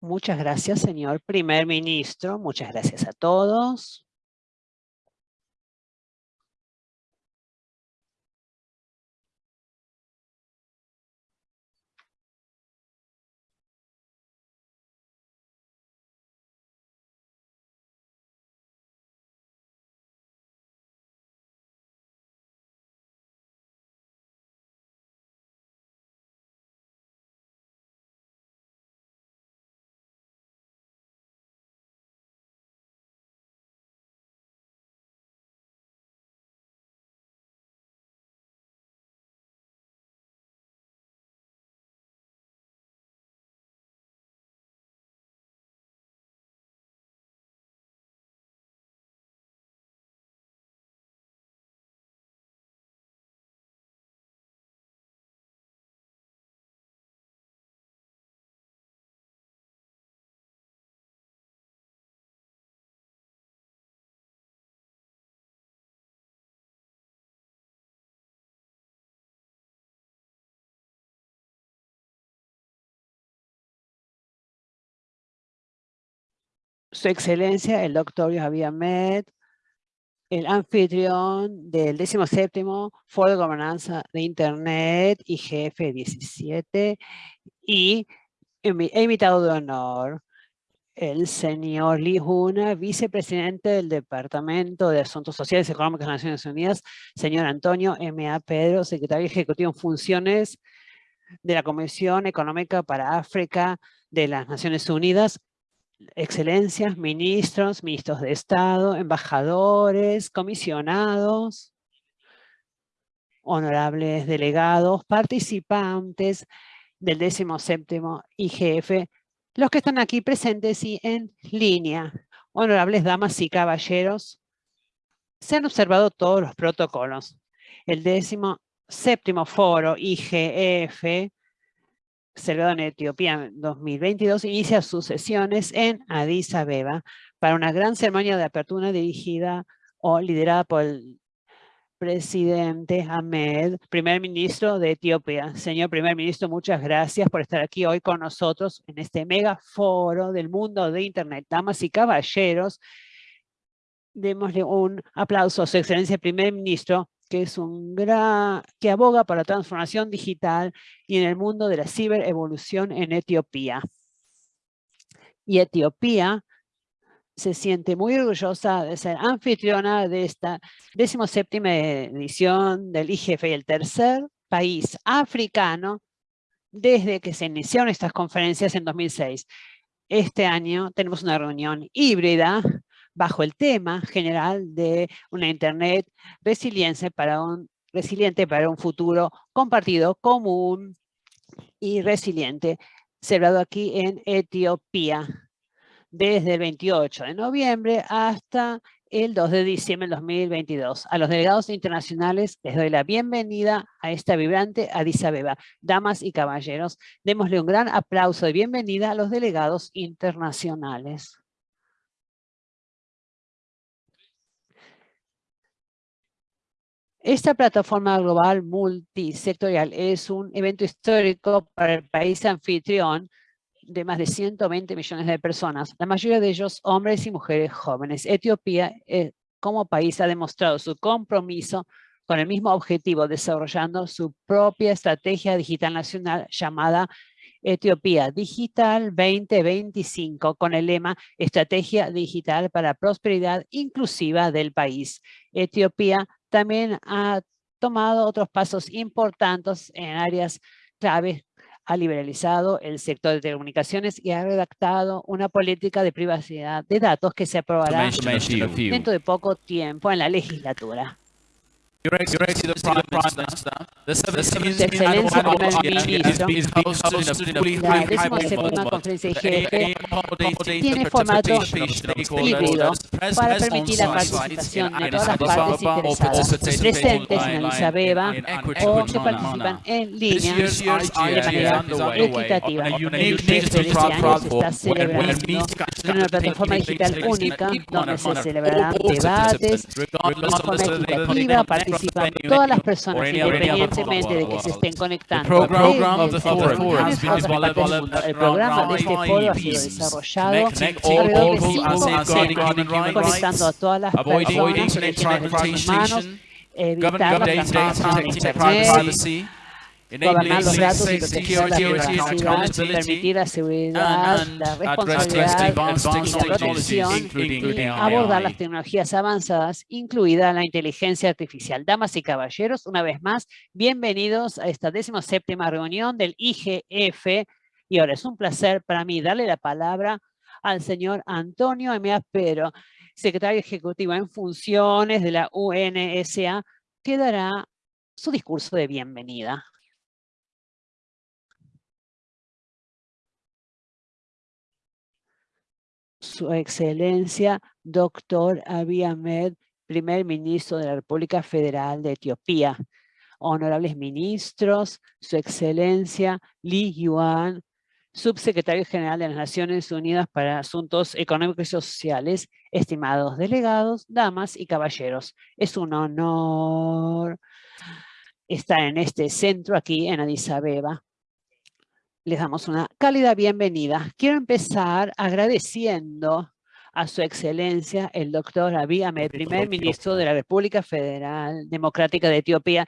Muchas gracias, señor primer ministro. Muchas gracias a todos. Su Excelencia, el doctor Javier Med, el anfitrión del 17 Foro de Gobernanza de Internet, IGF 17, y invitado de honor, el señor Lee Huna, vicepresidente del Departamento de Asuntos Sociales y Económicos de las Naciones Unidas, señor Antonio M.A. Pedro, secretario ejecutivo en funciones de la Comisión Económica para África de las Naciones Unidas, excelencias, ministros, ministros de Estado, embajadores, comisionados, honorables delegados, participantes del 17 IGF, los que están aquí presentes y en línea, honorables damas y caballeros, se han observado todos los protocolos. El 17 foro IGF celebrado en Etiopía en 2022, inicia sus sesiones en Addis Abeba para una gran ceremonia de apertura dirigida o liderada por el presidente Ahmed, primer ministro de Etiopía. Señor primer ministro, muchas gracias por estar aquí hoy con nosotros en este mega foro del mundo de Internet. Damas y caballeros, démosle un aplauso a su excelencia primer ministro que es un que aboga para la transformación digital y en el mundo de la ciberevolución en Etiopía. Y Etiopía se siente muy orgullosa de ser anfitriona de esta 17 edición del IGF el tercer país africano desde que se iniciaron estas conferencias en 2006. Este año tenemos una reunión híbrida bajo el tema general de una Internet resiliente para un, resiliente para un futuro compartido, común y resiliente, celebrado aquí en Etiopía desde el 28 de noviembre hasta el 2 de diciembre del 2022. A los delegados internacionales les doy la bienvenida a esta vibrante Addis Abeba. Damas y caballeros, démosle un gran aplauso de bienvenida a los delegados internacionales. Esta plataforma global multisectorial es un evento histórico para el país anfitrión de más de 120 millones de personas, la mayoría de ellos hombres y mujeres jóvenes. Etiopía eh, como país ha demostrado su compromiso con el mismo objetivo, desarrollando su propia estrategia digital nacional llamada Etiopía Digital 2025 con el lema Estrategia Digital para Prosperidad Inclusiva del País. Etiopía también ha tomado otros pasos importantes en áreas claves ha liberalizado el sector de telecomunicaciones y ha redactado una política de privacidad de datos que se aprobará dentro de poco tiempo en la legislatura. Your Excellency, the Prime Minister, the 17th Annual la conferencia IGF tiene formato híbrido para permitir la participación de todas las partes interesadas presentes en Addis Abeba o que participan en línea. De manera equitativa. El IGF de este año se está celebrando en una plataforma digital única donde se celebrarán debates de forma equitativa para participar todas las personas, independientemente de que se estén conectando. El programa de este foro ha sido desarrollado. alrededor de cinco conectando a todas las personas en derechos humanos, evitar la transmisión de Internet, gobernar los datos y proteger la privacidad, permitir la seguridad, la responsabilidad y la protección, abordar las tecnologías avanzadas, incluida la inteligencia artificial. Damas y caballeros, una vez más, bienvenidos a esta séptima reunión del IGF. Y ahora es un placer para mí darle la palabra al señor Antonio M. Pero, secretario ejecutivo en funciones de la UNSA, que dará su discurso de bienvenida. Su Excelencia, Doctor Abiy Ahmed, Primer Ministro de la República Federal de Etiopía. Honorables ministros, Su Excelencia Lee Yuan, Subsecretario General de las Naciones Unidas para Asuntos Económicos y Sociales, estimados delegados, damas y caballeros. Es un honor estar en este centro aquí en Addis Abeba les damos una cálida bienvenida. Quiero empezar agradeciendo a su excelencia el doctor Abiy Ahmed, primer ministro de la República Federal Democrática de Etiopía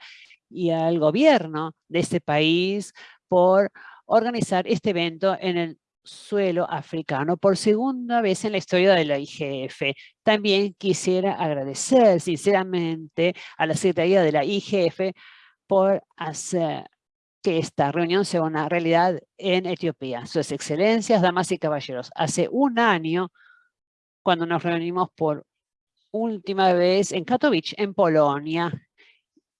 y al gobierno de este país por organizar este evento en el suelo africano por segunda vez en la historia de la IGF. También quisiera agradecer sinceramente a la Secretaría de la IGF por hacer que esta reunión sea una realidad en Etiopía. Sus excelencias, damas y caballeros, hace un año, cuando nos reunimos por última vez en Katowice, en Polonia,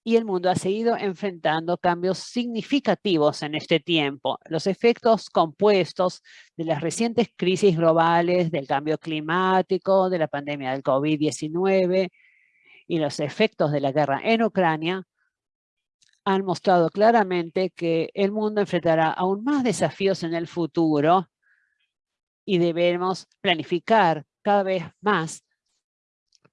y el mundo ha seguido enfrentando cambios significativos en este tiempo. Los efectos compuestos de las recientes crisis globales, del cambio climático, de la pandemia del COVID-19 y los efectos de la guerra en Ucrania han mostrado claramente que el mundo enfrentará aún más desafíos en el futuro y debemos planificar cada vez más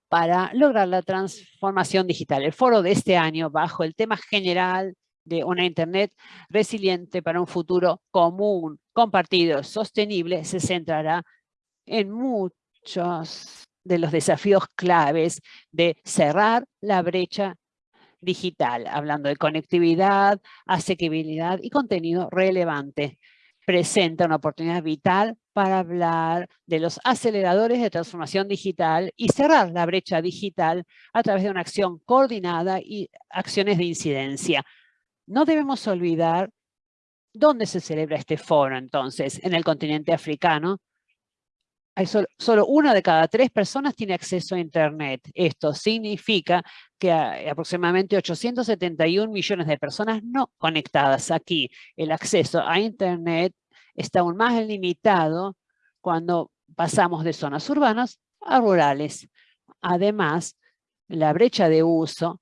para lograr la transformación digital. El foro de este año, bajo el tema general de una Internet resiliente para un futuro común, compartido, sostenible, se centrará en muchos de los desafíos claves de cerrar la brecha digital, hablando de conectividad, asequibilidad y contenido relevante. Presenta una oportunidad vital para hablar de los aceleradores de transformación digital y cerrar la brecha digital a través de una acción coordinada y acciones de incidencia. No debemos olvidar dónde se celebra este foro entonces, en el continente africano, solo, una de cada tres personas tiene acceso a Internet. Esto significa que aproximadamente 871 millones de personas no conectadas aquí. El acceso a Internet está aún más limitado cuando pasamos de zonas urbanas a rurales. Además, la brecha de uso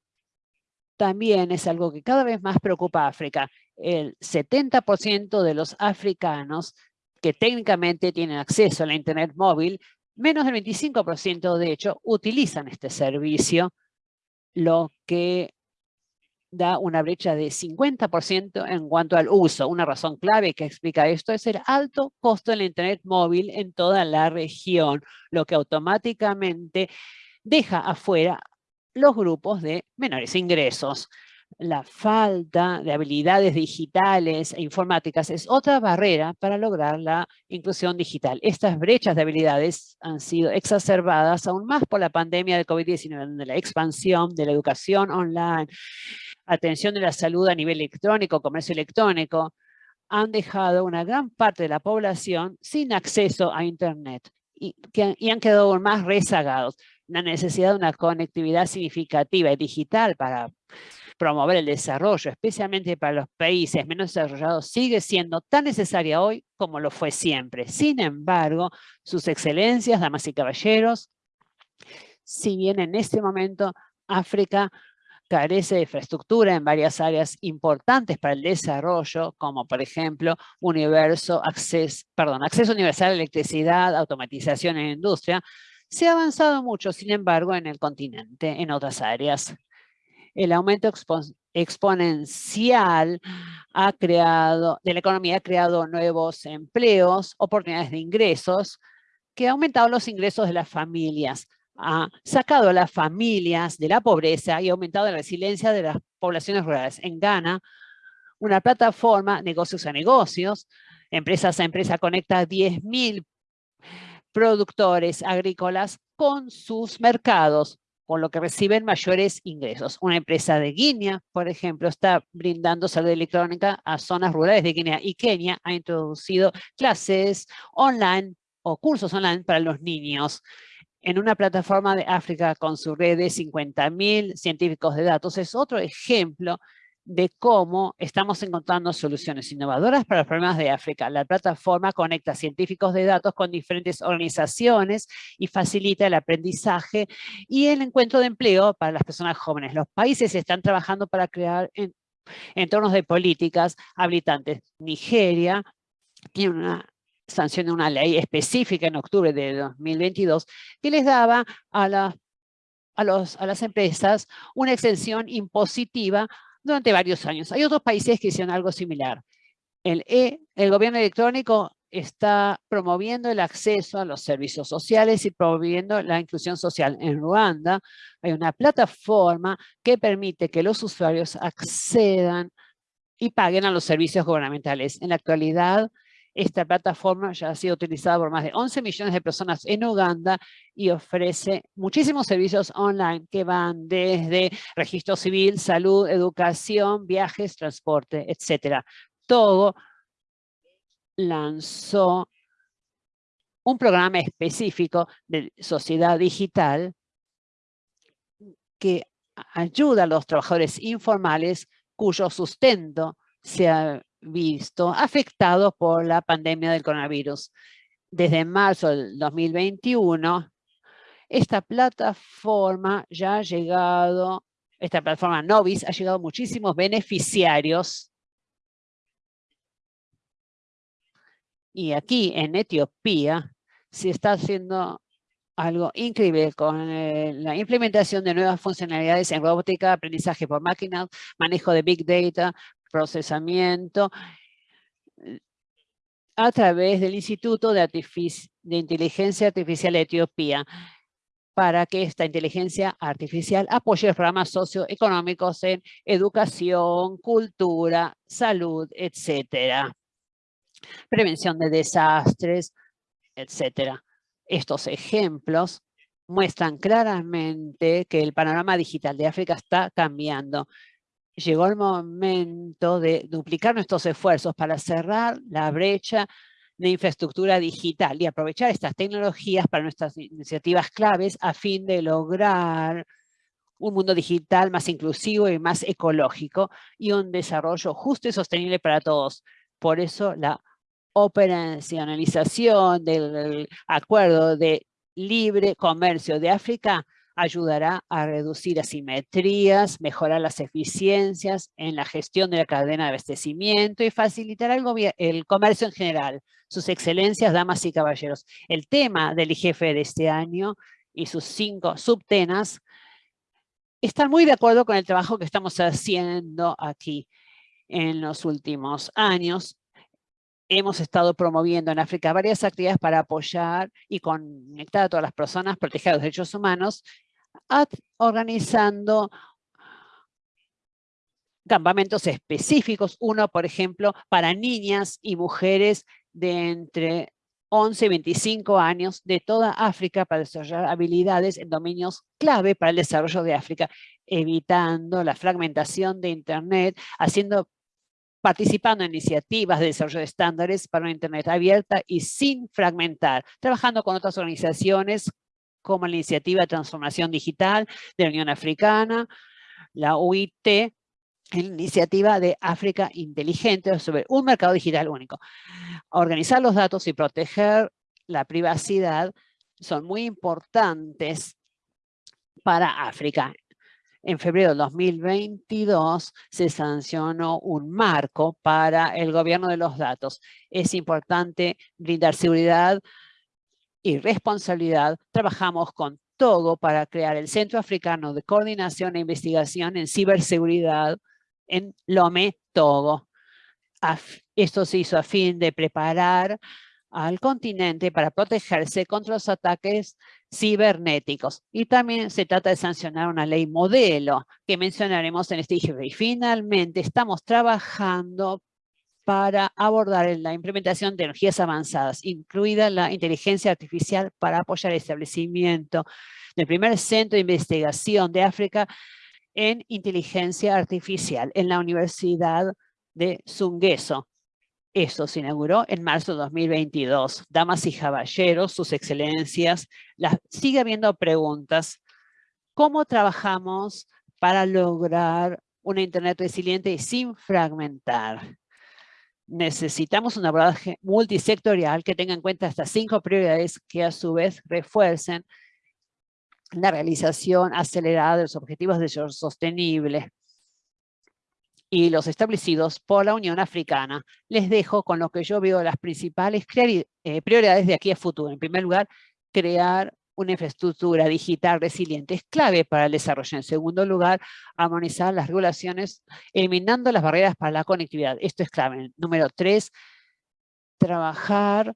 también es algo que cada vez más preocupa a África. El 70% de los africanos que técnicamente tienen acceso a la Internet móvil, menos del 25% de hecho utilizan este servicio, lo que da una brecha de 50% en cuanto al uso. Una razón clave que explica esto es el alto costo de la Internet móvil en toda la región, lo que automáticamente deja afuera los grupos de menores ingresos. La falta de habilidades digitales e informáticas es otra barrera para lograr la inclusión digital. Estas brechas de habilidades han sido exacerbadas aún más por la pandemia de COVID-19, donde la expansión de la educación online, atención de la salud a nivel electrónico, comercio electrónico, han dejado una gran parte de la población sin acceso a Internet y, y han quedado aún más rezagados. La necesidad de una conectividad significativa y digital para promover el desarrollo, especialmente para los países menos desarrollados, sigue siendo tan necesaria hoy como lo fue siempre. Sin embargo, sus excelencias, damas y caballeros, si bien en este momento África carece de infraestructura en varias áreas importantes para el desarrollo, como por ejemplo universo, acceso, perdón, acceso universal a electricidad, automatización en industria, se ha avanzado mucho, sin embargo, en el continente, en otras áreas. El aumento exponencial ha creado, de la economía ha creado nuevos empleos, oportunidades de ingresos, que ha aumentado los ingresos de las familias, ha sacado a las familias de la pobreza y ha aumentado la resiliencia de las poblaciones rurales. En Ghana, una plataforma, negocios a negocios, empresas a empresa, conecta a 10.000 productores agrícolas con sus mercados, con lo que reciben mayores ingresos. Una empresa de Guinea, por ejemplo, está brindando salud electrónica a zonas rurales de Guinea y Kenia ha introducido clases online o cursos online para los niños en una plataforma de África con su red de 50.000 científicos de datos. Es otro ejemplo de cómo estamos encontrando soluciones innovadoras para los problemas de África. La plataforma conecta científicos de datos con diferentes organizaciones y facilita el aprendizaje y el encuentro de empleo para las personas jóvenes. Los países están trabajando para crear entornos de políticas habilitantes. Nigeria tiene una sanción de una ley específica en octubre de 2022 que les daba a, a, los, a las empresas una exención impositiva durante varios años. Hay otros países que hicieron algo similar. El, e, el gobierno electrónico está promoviendo el acceso a los servicios sociales y promoviendo la inclusión social. En Ruanda hay una plataforma que permite que los usuarios accedan y paguen a los servicios gubernamentales. En la actualidad, esta plataforma ya ha sido utilizada por más de 11 millones de personas en Uganda y ofrece muchísimos servicios online que van desde registro civil, salud, educación, viajes, transporte, etcétera. Todo lanzó un programa específico de sociedad digital que ayuda a los trabajadores informales cuyo sustento se ha visto afectado por la pandemia del coronavirus. Desde marzo del 2021, esta plataforma ya ha llegado, esta plataforma Novis ha llegado a muchísimos beneficiarios. Y aquí en Etiopía se está haciendo algo increíble con eh, la implementación de nuevas funcionalidades en robótica, aprendizaje por máquinas, manejo de Big Data, procesamiento eh, a través del Instituto de, Inteligencia Artificial de Etiopía para que esta inteligencia artificial apoye programas socioeconómicos en educación, cultura, salud, etcétera. Prevención de desastres, etcétera. Estos ejemplos muestran claramente que el panorama digital de África está cambiando llegó el momento de duplicar nuestros esfuerzos para cerrar la brecha de infraestructura digital y aprovechar estas tecnologías para nuestras iniciativas claves a fin de lograr un mundo digital más inclusivo y más ecológico y un desarrollo justo y sostenible para todos. Por eso la operacionalización del acuerdo de libre comercio de África ayudará a reducir asimetrías, mejorar las eficiencias en la gestión de la cadena de abastecimiento y facilitará el, el comercio en general. Sus excelencias, damas y caballeros. El tema del IGF de este año y sus cinco subtemas están muy de acuerdo con el trabajo que estamos haciendo aquí en los últimos años. Hemos estado promoviendo en África varias actividades para apoyar y conectar a todas las personas, proteger los derechos humanos organizando campamentos específicos, uno, por ejemplo, para niñas y mujeres de entre 11 y 25 años de toda África para desarrollar habilidades en dominios clave para el desarrollo de África, evitando la fragmentación de Internet, haciendo participando en iniciativas de desarrollo de estándares para una Internet abierta y sin fragmentar, trabajando con otras organizaciones como la Iniciativa de Transformación Digital de la Unión Africana, la UIT, la Iniciativa de África Inteligente sobre un mercado digital único. Organizar los datos y proteger la privacidad son muy importantes para África. En febrero de 2022 se sancionó un marco para el gobierno de los datos. Es importante brindar seguridad y responsabilidad, trabajamos con Togo para crear el Centro Africano de Coordinación e Investigación en Ciberseguridad en Lome, Togo. Esto se hizo a fin de preparar al continente para protegerse contra los ataques cibernéticos. Y también se trata de sancionar una ley modelo que mencionaremos en este IGB. Y finalmente estamos trabajando para abordar la implementación de energías avanzadas, incluida la inteligencia artificial para apoyar el establecimiento del primer centro de investigación de África en inteligencia artificial en la Universidad de Zungueso. Esto se inauguró en marzo de 2022. Damas y caballeros, sus excelencias, sigue habiendo preguntas. ¿Cómo trabajamos para lograr una Internet resiliente y sin fragmentar? Necesitamos un abordaje multisectorial que tenga en cuenta estas cinco prioridades que a su vez refuercen la realización acelerada de los objetivos de desarrollo sostenible y los establecidos por la Unión Africana. Les dejo con lo que yo veo las principales eh, prioridades de aquí a futuro. En primer lugar, crear una infraestructura digital resiliente es clave para el desarrollo. En segundo lugar, armonizar las regulaciones, eliminando las barreras para la conectividad. Esto es clave. Número tres, trabajar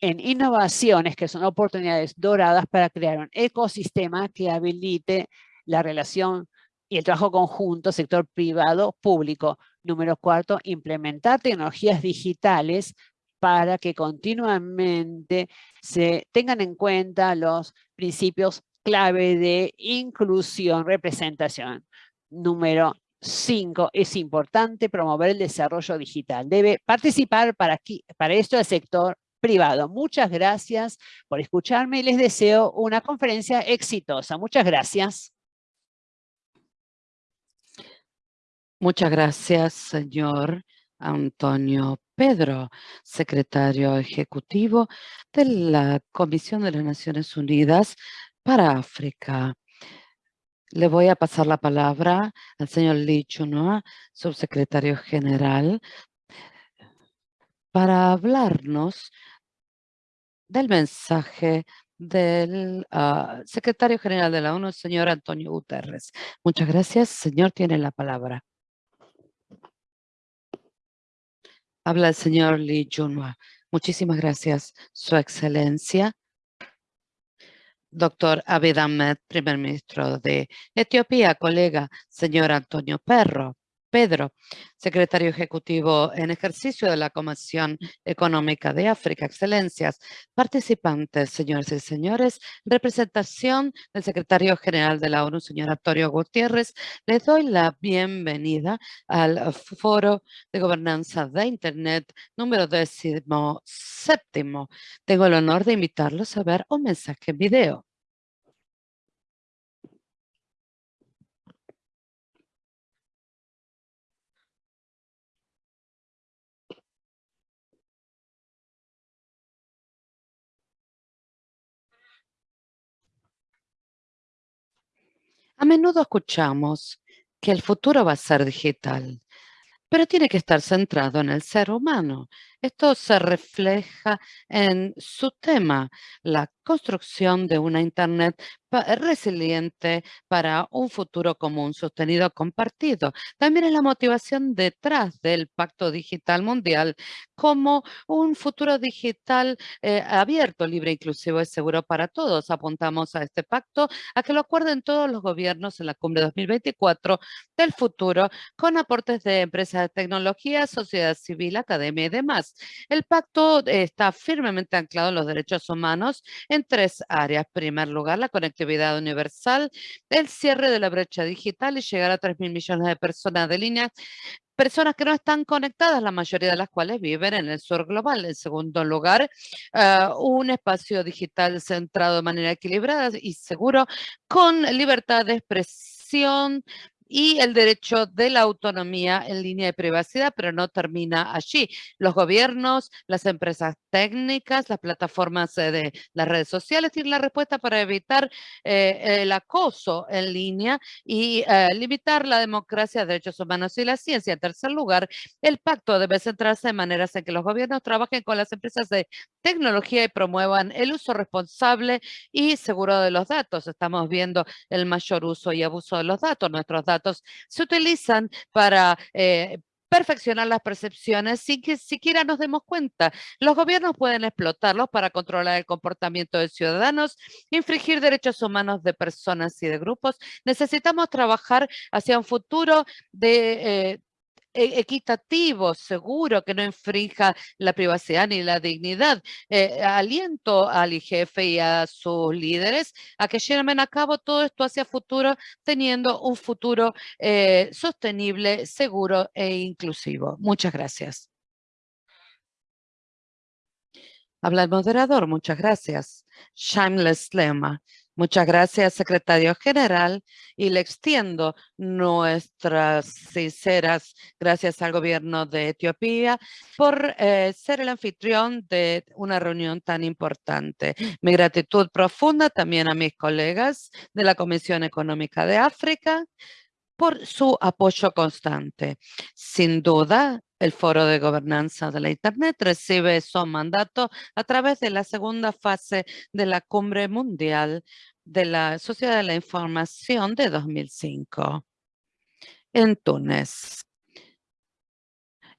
en innovaciones que son oportunidades doradas para crear un ecosistema que habilite la relación y el trabajo conjunto sector privado público. Número cuarto, implementar tecnologías digitales para que continuamente se tengan en cuenta los principios clave de inclusión, representación. Número cinco, es importante promover el desarrollo digital. Debe participar para, aquí, para esto el sector privado. Muchas gracias por escucharme y les deseo una conferencia exitosa. Muchas gracias. Muchas gracias, señor Antonio Pedro, secretario ejecutivo de la Comisión de las Naciones Unidas para África. Le voy a pasar la palabra al señor Lee Chunua, subsecretario general, para hablarnos del mensaje del ah, secretario general de la ONU, señor Antonio Guterres. Muchas gracias. Señor, tiene la palabra. Habla el señor Lee Junwa. Muchísimas gracias, Su Excelencia. Doctor Abid Ahmed, primer ministro de Etiopía, colega, señor Antonio Perro. Pedro, secretario ejecutivo en ejercicio de la Comisión Económica de África. Excelencias, participantes, señores y señores, representación del secretario general de la ONU, señor Antonio Gutiérrez, les doy la bienvenida al Foro de Gobernanza de Internet número décimo séptimo. Tengo el honor de invitarlos a ver un mensaje en video. A menudo escuchamos que el futuro va a ser digital, pero tiene que estar centrado en el ser humano. Esto se refleja en su tema, la construcción de una Internet resiliente para un futuro común, sostenido, compartido. También es la motivación detrás del Pacto Digital Mundial como un futuro digital eh, abierto, libre, inclusivo y seguro para todos. Apuntamos a este pacto a que lo acuerden todos los gobiernos en la cumbre 2024 del futuro con aportes de empresas de tecnología, sociedad civil, academia y demás. El pacto está firmemente anclado en los derechos humanos en tres áreas. En primer lugar, la conectividad universal, el cierre de la brecha digital y llegar a 3 mil millones de personas de línea personas que no están conectadas, la mayoría de las cuales viven en el sur global. En segundo lugar, ah, un espacio digital centrado de manera equilibrada y seguro con libertad de expresión, y el derecho de la autonomía en línea de privacidad, pero no termina allí. Los gobiernos, las empresas técnicas, las plataformas eh, de las redes sociales tienen la respuesta para evitar eh, el acoso en línea y eh, limitar la democracia, derechos humanos y la ciencia. En tercer lugar, el pacto debe centrarse en maneras en que los gobiernos trabajen con las empresas de tecnología y promuevan el uso responsable y seguro de los datos. Estamos viendo el mayor uso y abuso de los datos. Nuestros datos se utilizan para eh, perfeccionar las percepciones sin que siquiera nos demos cuenta. Los gobiernos pueden explotarlos para controlar el comportamiento de ciudadanos, infringir derechos humanos de personas y de grupos. Necesitamos trabajar hacia un futuro de eh, equitativo, seguro, que no infrinja la privacidad ni la dignidad. Eh, aliento al IGF y a sus líderes a que lleven a cabo todo esto hacia futuro, teniendo un futuro eh, sostenible, seguro e inclusivo. Muchas gracias. Habla el moderador. Muchas gracias. Shameless Lema. Muchas gracias, secretario general, y le extiendo nuestras sinceras gracias al gobierno de Etiopía por eh, ser el anfitrión de una reunión tan importante. Mi gratitud profunda también a mis colegas de la Comisión Económica de África por su apoyo constante. Sin duda, el Foro de Gobernanza de la Internet recibe su mandato a través de la segunda fase de la Cumbre Mundial de la Sociedad de la Información de 2005 en Túnez.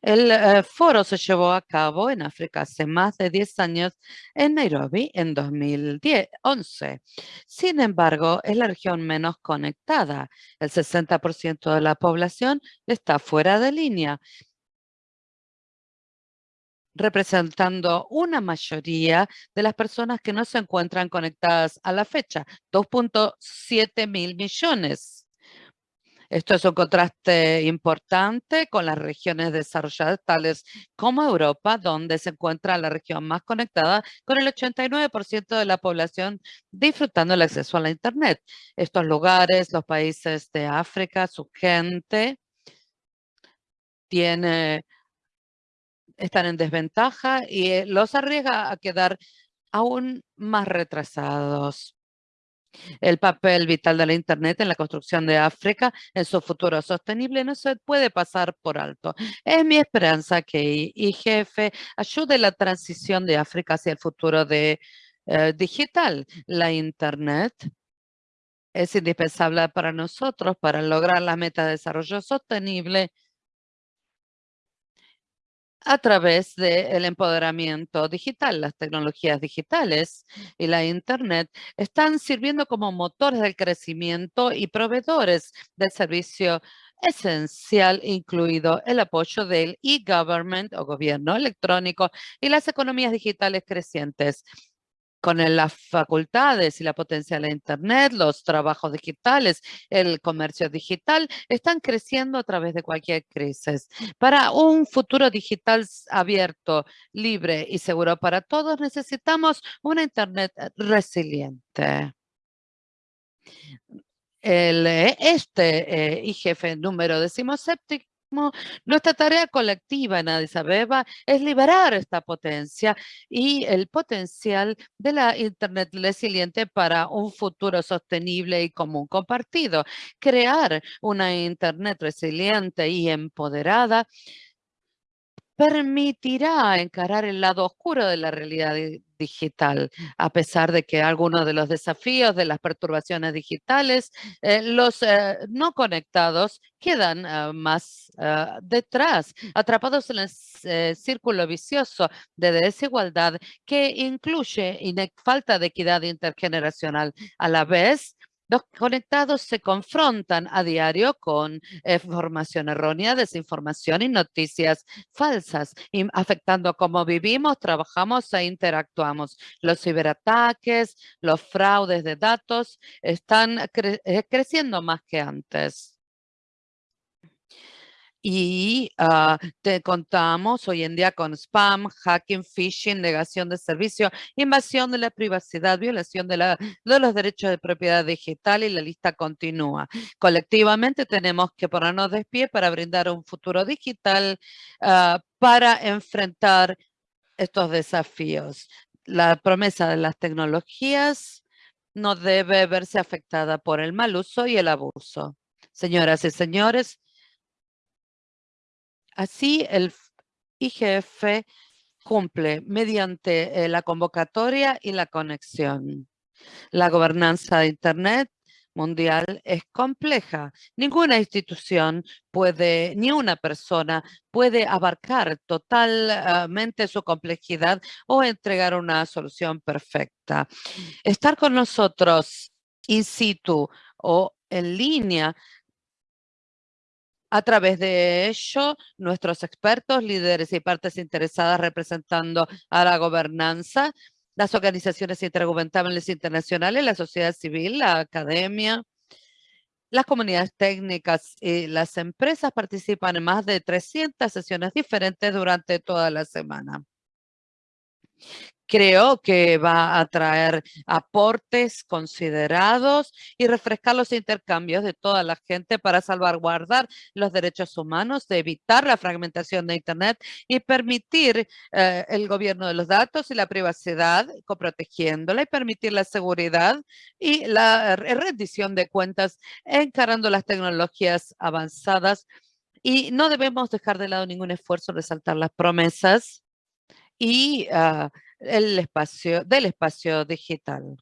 El eh, foro se llevó a cabo en África hace más de 10 años en Nairobi en 2011. Sin embargo, es la región menos conectada. El 60% de la población está fuera de línea representando una mayoría de las personas que no se encuentran conectadas a la fecha, 2.7 mil millones. Esto es un contraste importante con las regiones desarrolladas tales como Europa, donde se encuentra la región más conectada con el 89% de la población disfrutando el acceso a la Internet. Estos lugares, los países de África, su gente tiene están en desventaja y eh, los arriesga a quedar aún más retrasados. El papel vital de la Internet en la construcción de África en su futuro sostenible no se puede pasar por alto. Es mi esperanza que IGF ayude la transición de África hacia el futuro de, eh, digital. La Internet es indispensable para nosotros para lograr la meta de desarrollo sostenible a través del empoderamiento digital. Las tecnologías digitales y la Internet están sirviendo como motores del crecimiento y proveedores del servicio esencial, incluido el apoyo del e-government o gobierno electrónico y las economías digitales crecientes con las facultades y la potencia de Internet, los trabajos digitales, el comercio digital, están creciendo a través de cualquier crisis. Para un futuro digital abierto, libre y seguro para todos, necesitamos una Internet resiliente. El, eh, este eh, IGF número decimoséptico nuestra tarea colectiva en Addis Abeba es liberar esta potencia y el potencial de la Internet resiliente para un futuro sostenible y común compartido. Crear una Internet resiliente y empoderada permitirá encarar el lado oscuro de la realidad digital, a pesar de que algunos de los desafíos de las perturbaciones digitales, eh, los eh, no conectados quedan ah, más ah, detrás, atrapados en el círculo vicioso de desigualdad que incluye falta de equidad intergeneracional. A la vez, los conectados se confrontan a diario con información errónea, desinformación y noticias falsas, afectando cómo vivimos, trabajamos e interactuamos. Los ciberataques, los fraudes de datos están eh, creciendo más que antes. Y ah, te contamos hoy en día con spam, hacking, phishing, negación de servicio, invasión de la privacidad, violación de, la, de los derechos de propiedad digital y la lista continúa. Colectivamente tenemos que ponernos de pie para brindar un futuro digital ah, para enfrentar estos desafíos. La promesa de las tecnologías no debe verse afectada por el mal uso y el abuso. Señoras y señores, Así, el IGF cumple mediante eh, la convocatoria y la conexión. La gobernanza de Internet mundial es compleja. Ninguna institución puede, ni una persona puede abarcar totalmente su complejidad o entregar una solución perfecta. Estar con nosotros in situ o en línea a través de ello, nuestros expertos, líderes y partes interesadas representando a la gobernanza, las organizaciones intergubernamentales internacionales, la sociedad civil, la academia, las comunidades técnicas y las empresas participan en más de 300 sesiones diferentes durante toda la semana creo que va a traer aportes considerados y refrescar los intercambios de toda la gente para salvaguardar los derechos humanos, de evitar la fragmentación de Internet y permitir eh, el gobierno de los datos y la privacidad, protegiéndola y permitir la seguridad y la rendición de cuentas encarando las tecnologías avanzadas. Y no debemos dejar de lado ningún esfuerzo, resaltar las promesas y ah, el espacio, del espacio digital.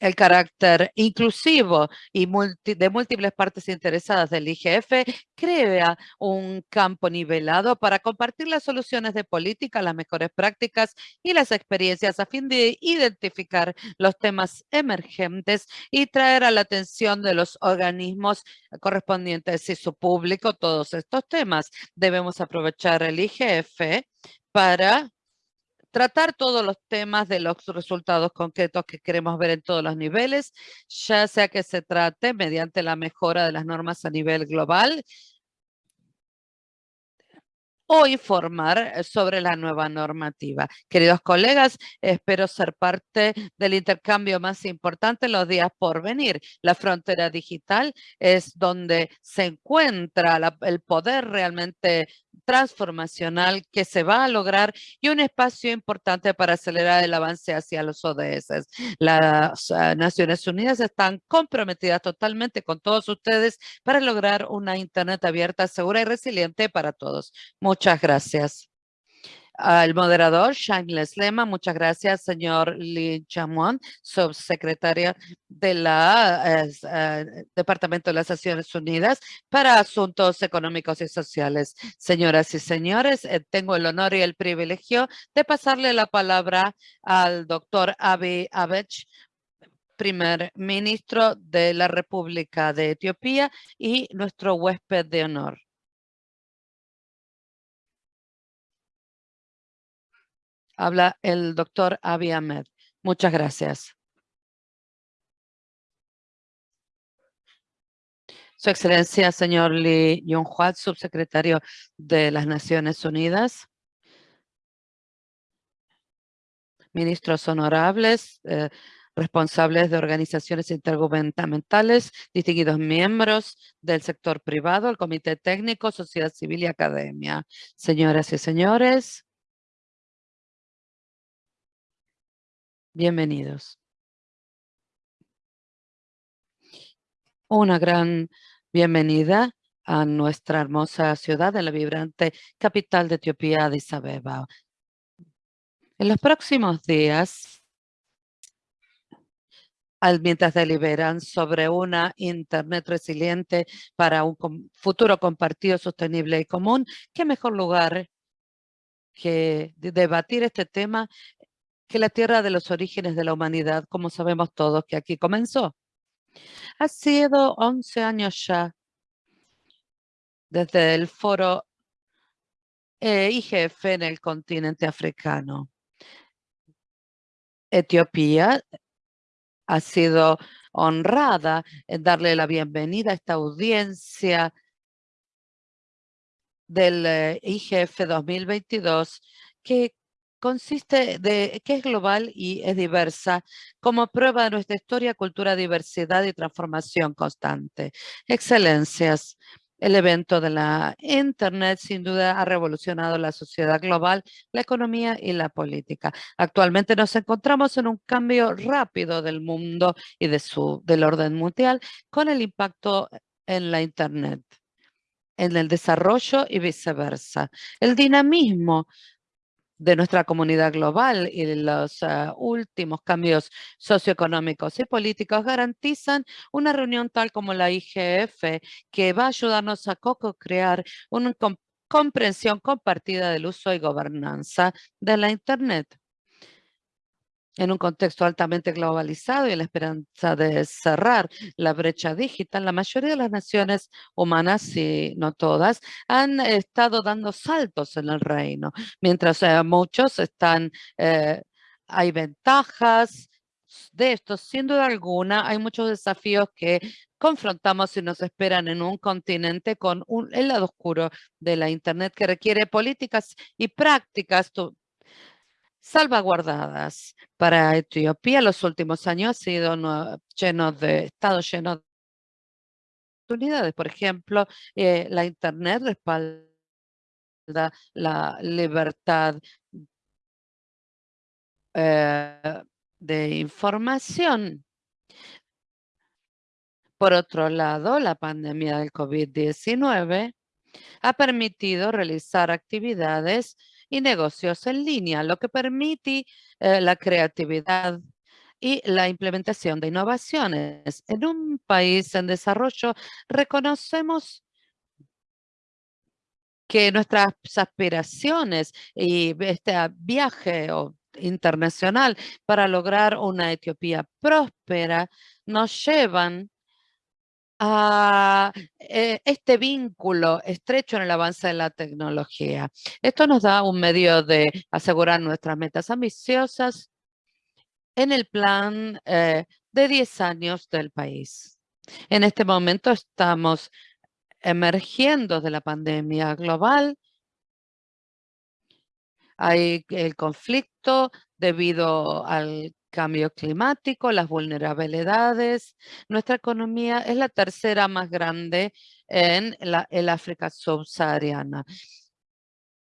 El carácter inclusivo y de múltiples partes interesadas del IGF crea un campo nivelado para compartir las soluciones de política, las mejores prácticas y las experiencias a fin de identificar los temas emergentes y traer a la atención de los organismos correspondientes y su público todos estos temas. Debemos aprovechar el IGF para tratar todos los temas de los resultados concretos que queremos ver en todos los niveles, ya sea que se trate mediante la mejora de las normas a nivel global o informar sobre la nueva normativa. Queridos colegas, espero ser parte del intercambio más importante los días por venir. La frontera digital es donde se encuentra el poder realmente transformacional que se va a lograr y un espacio importante para acelerar el avance hacia los ODS. Las ah, Naciones Unidas están comprometidas totalmente con todos ustedes para lograr una Internet abierta, segura y resiliente para todos. Muchas gracias al moderador, Shameless Lema. Muchas gracias, señor Lee Chamon, subsecretario del eh, Departamento de las Naciones Unidas para Asuntos Económicos y Sociales. Señoras y señores, eh, tengo el honor y el privilegio de pasarle la palabra al doctor Abiy Ahmed, primer ministro de la República de Etiopía y nuestro huésped de honor. Habla el doctor Abiy Ahmed. Muchas gracias. Su Excelencia, señor Lee Yong-hwa, subsecretario de las Naciones Unidas. Ministros honorables, eh, responsables de organizaciones intergubernamentales, distinguidos miembros del sector privado, el Comité Técnico, Sociedad Civil y Academia. Señoras y señores, Bienvenidos. Una gran bienvenida a nuestra hermosa ciudad, en la vibrante capital de Etiopía, Addis Abeba. En los próximos días, mientras deliberan sobre una Internet resiliente para un futuro compartido, sostenible y común, qué mejor lugar que debatir este tema que la tierra de los orígenes de la humanidad, como sabemos todos que aquí comenzó. Ha sido 11 años ya desde el foro eh, IGF en el continente africano. Etiopía ha sido honrada en darle la bienvenida a esta audiencia del eh, IGF 2022 que consiste de que es global y es diversa como prueba de nuestra historia, cultura, diversidad y transformación constante. Excelencias, el evento de la Internet sin duda ha revolucionado la sociedad global, la economía y la política. Actualmente nos encontramos en un cambio rápido del mundo y de su, del orden mundial con el impacto en la Internet, en el desarrollo y viceversa. El dinamismo de nuestra comunidad global y los ah, últimos cambios socioeconómicos y políticos garantizan una reunión tal como la IGF que va a ayudarnos a co-crear una comprensión compartida del uso y gobernanza de la Internet en un contexto altamente globalizado y en la esperanza de cerrar la brecha digital, la mayoría de las naciones humanas, si no todas, han estado dando saltos en el reino, mientras eh, muchos están, eh, hay ventajas de esto, sin duda alguna, hay muchos desafíos que confrontamos y nos esperan en un continente con un, el lado oscuro de la Internet que requiere políticas y prácticas salvaguardadas para Etiopía. Los últimos años han sido llenos de, estados llenos de oportunidades. Por ejemplo, eh, la Internet respalda la libertad eh, de información. Por otro lado, la pandemia del COVID-19 ha permitido realizar actividades y negocios en línea, lo que permite eh, la creatividad y la implementación de innovaciones. En un país en desarrollo reconocemos que nuestras aspiraciones y este viaje internacional para lograr una Etiopía próspera nos llevan a eh, este vínculo estrecho en el avance de la tecnología. Esto nos da un medio de asegurar nuestras metas ambiciosas en el plan eh, de 10 años del país. En este momento estamos emergiendo de la pandemia global. Hay el conflicto debido al cambio climático, las vulnerabilidades. Nuestra economía es la tercera más grande en la, el África subsahariana.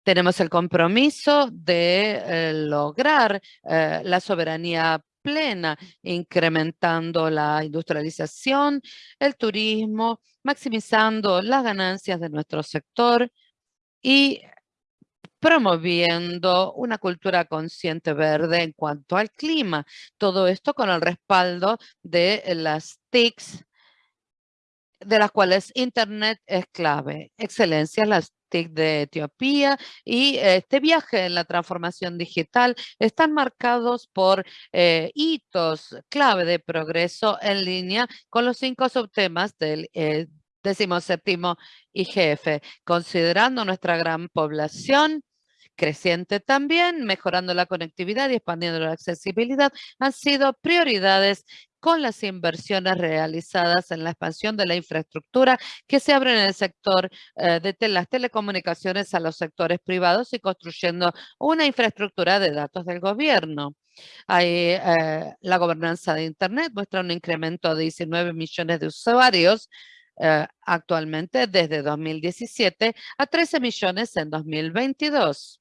Tenemos el compromiso de eh, lograr eh, la soberanía plena, incrementando la industrialización, el turismo, maximizando las ganancias de nuestro sector y promoviendo una cultura consciente verde en cuanto al clima. Todo esto con el respaldo de las TICs, de las cuales Internet es clave. Excelencia, las TIC de Etiopía y este viaje en la transformación digital están marcados por eh, hitos clave de progreso en línea con los cinco subtemas del eh, séptimo IGF, considerando nuestra gran población, creciente también, mejorando la conectividad y expandiendo la accesibilidad, han sido prioridades con las inversiones realizadas en la expansión de la infraestructura que se abre en el sector eh, de las telecomunicaciones a los sectores privados y construyendo una infraestructura de datos del gobierno. Eh, la gobernanza de Internet muestra un incremento de 19 millones de usuarios eh, actualmente desde 2017 a 13 millones en 2022.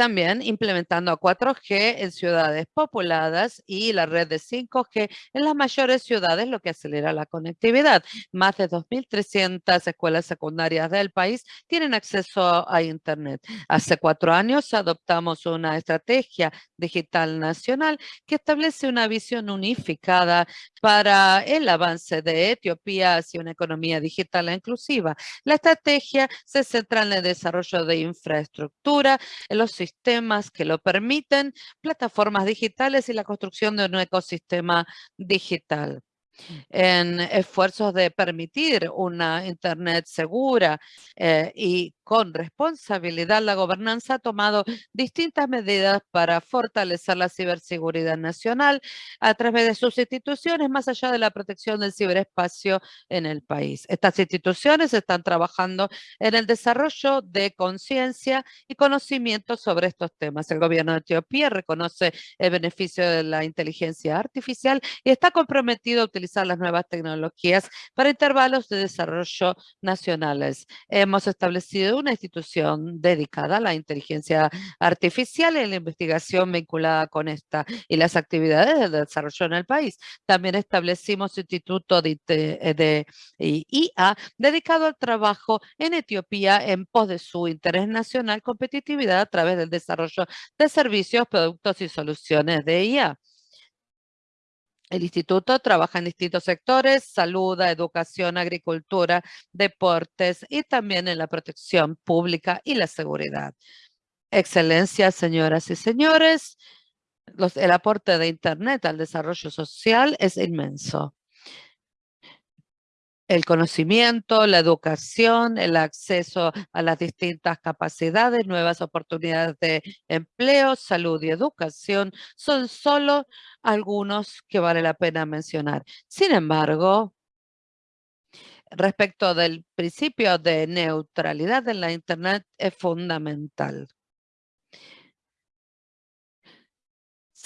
También implementando 4G en ciudades populadas y la red de 5G en las mayores ciudades, lo que acelera la conectividad. Más de 2.300 escuelas secundarias del país tienen acceso a Internet. Hace cuatro años adoptamos una estrategia digital nacional que establece una visión unificada para el avance de Etiopía hacia una economía digital e inclusiva. La estrategia se centra en el desarrollo de infraestructura, en los sistemas que lo permiten, plataformas digitales y la construcción de un ecosistema digital. En esfuerzos de permitir una Internet segura eh, y con responsabilidad, la gobernanza ha tomado distintas medidas para fortalecer la ciberseguridad nacional a través de sus instituciones, más allá de la protección del ciberespacio en el país. Estas instituciones están trabajando en el desarrollo de conciencia y conocimiento sobre estos temas. El gobierno de Etiopía reconoce el beneficio de la inteligencia artificial y está comprometido a utilizar las nuevas tecnologías para intervalos de desarrollo nacionales. Hemos establecido una institución dedicada a la inteligencia artificial y la investigación vinculada con esta y las actividades de desarrollo en el país. También establecimos instituto de, de IA dedicado al trabajo en Etiopía en pos de su interés nacional competitividad a través del desarrollo de servicios, productos y soluciones de IA. El instituto trabaja en distintos sectores, salud, educación, agricultura, deportes y también en la protección pública y la seguridad. Excelencia, señoras y señores, el aporte de Internet al desarrollo social es inmenso el conocimiento, la educación, el acceso a las distintas capacidades, nuevas oportunidades de empleo, salud y educación son solo algunos que vale la pena mencionar. Sin embargo, respecto del principio de neutralidad en la Internet es fundamental.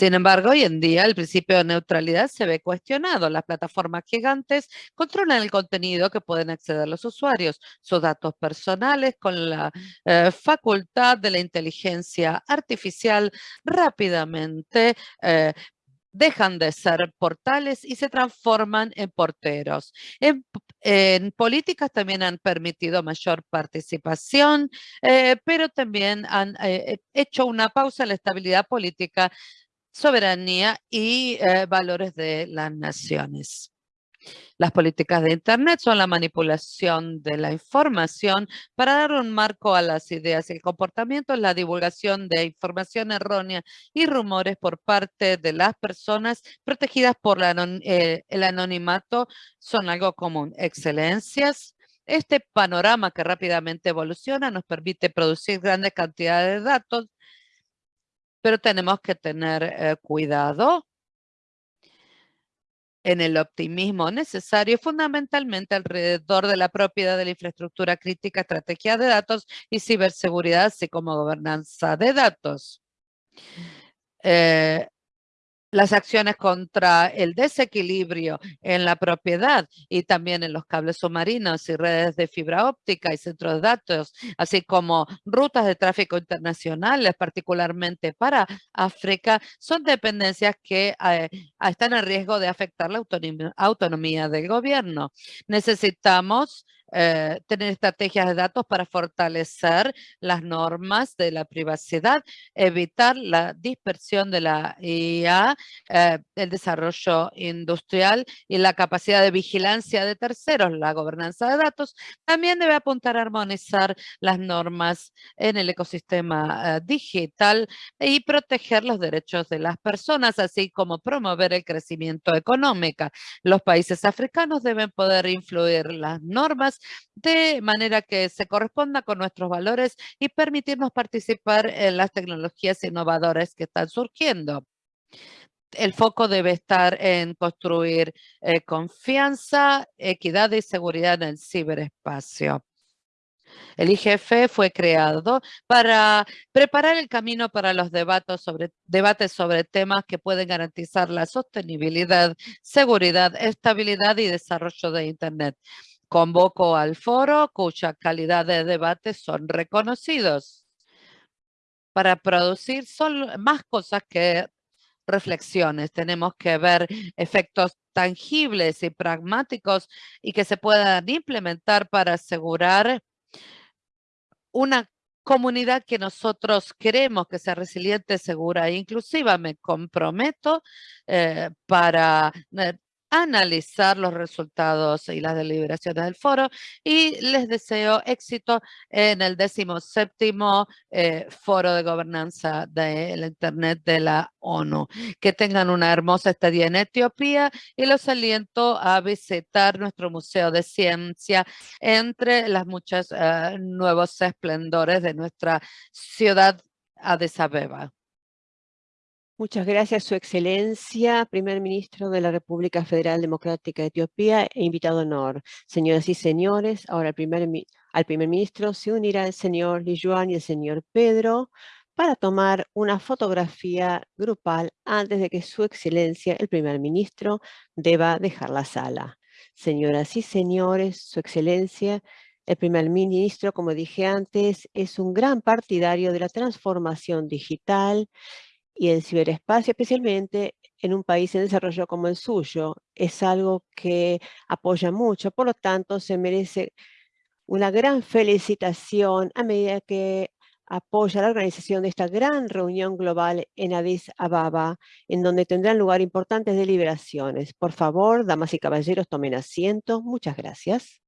Sin embargo, hoy en día el principio de neutralidad se ve cuestionado. Las plataformas gigantes controlan el contenido que pueden acceder los usuarios, sus datos personales con la eh, facultad de la inteligencia artificial rápidamente eh, dejan de ser portales y se transforman en porteros. En, políticas también han permitido mayor participación, eh, pero también han hecho una pausa en la estabilidad política soberanía y eh, valores de las naciones. Las políticas de Internet son la manipulación de la información para dar un marco a las ideas y el comportamiento, la divulgación de información errónea y rumores por parte de las personas protegidas por eh, el anonimato son algo común. Excelencias, este panorama que rápidamente evoluciona nos permite producir grandes cantidades de datos pero tenemos que tener eh, cuidado en el optimismo necesario, fundamentalmente alrededor de la propiedad de la infraestructura crítica, estrategia de datos y ciberseguridad, así como gobernanza de datos. Eh, las acciones contra el desequilibrio en la propiedad y también en los cables submarinos y redes de fibra óptica y centros de datos, así como rutas de tráfico internacionales, particularmente para África, son dependencias que eh, están en riesgo de afectar la autonomía del gobierno. Necesitamos eh, tener estrategias de datos para fortalecer las normas de la privacidad, evitar la dispersión de la IA, eh, el desarrollo industrial y la capacidad de vigilancia de terceros, la gobernanza de datos, también debe apuntar a armonizar las normas en el ecosistema eh, digital y proteger los derechos de las personas, así como promover el crecimiento económico. Los países africanos deben poder influir las normas de manera que se corresponda con nuestros valores y permitirnos participar en las tecnologías innovadoras que están surgiendo el foco debe estar en construir eh, confianza, equidad y seguridad en el ciberespacio. El IGF fue creado para preparar el camino para los debates sobre, debates sobre temas que pueden garantizar la sostenibilidad, seguridad, estabilidad y desarrollo de Internet. Convoco al foro cuya calidad de debate son reconocidos para producir son más cosas que reflexiones. Tenemos que ver efectos tangibles y pragmáticos y que se puedan implementar para asegurar una comunidad que nosotros queremos que sea resiliente, segura e inclusiva. Me comprometo eh, para eh, analizar los resultados y las deliberaciones del foro y les deseo éxito en el 17 eh, Foro de Gobernanza de la Internet de la ONU. Que tengan una hermosa estadía en Etiopía y los aliento a visitar nuestro Museo de Ciencia entre las muchas eh, nuevos esplendores de nuestra ciudad Addis Abeba. Muchas gracias, Su Excelencia, Primer Ministro de la República Federal Democrática de Etiopía e invitado honor. Señoras y señores, ahora al primer, al primer Ministro se unirá el señor Lijuan y el señor Pedro para tomar una fotografía grupal antes de que Su Excelencia, el Primer Ministro, deba dejar la sala. Señoras y señores, Su Excelencia, el primer ministro, como dije antes, es un gran partidario de la transformación digital y el ciberespacio, especialmente en un país en desarrollo como el suyo, es algo que apoya mucho, por lo tanto se merece una gran felicitación a medida que apoya la organización de esta gran reunión global en Addis Ababa, en donde tendrán lugar importantes deliberaciones. Por favor, damas y caballeros, tomen asiento. Muchas gracias.